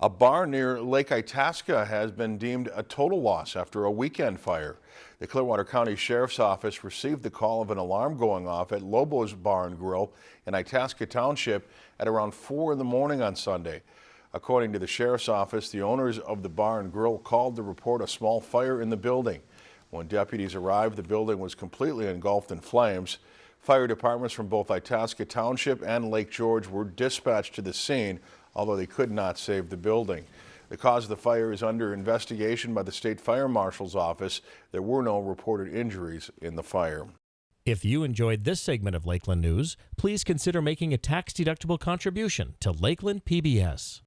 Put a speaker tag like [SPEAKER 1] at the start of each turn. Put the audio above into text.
[SPEAKER 1] A bar near Lake Itasca has been deemed a total loss after a weekend fire. The Clearwater County Sheriff's Office received the call of an alarm going off at Lobo's Bar and Grill in Itasca Township at around 4 in the morning on Sunday. According to the Sheriff's Office, the owners of the Bar and Grill called to report a small fire in the building. When deputies arrived, the building was completely engulfed in flames. Fire departments from both Itasca Township and Lake George were dispatched to the scene although they could not save the building. The cause of the fire is under investigation by the State Fire Marshal's office. There were no reported injuries in the fire.
[SPEAKER 2] If you enjoyed this segment of Lakeland News, please consider making a tax-deductible contribution to Lakeland PBS.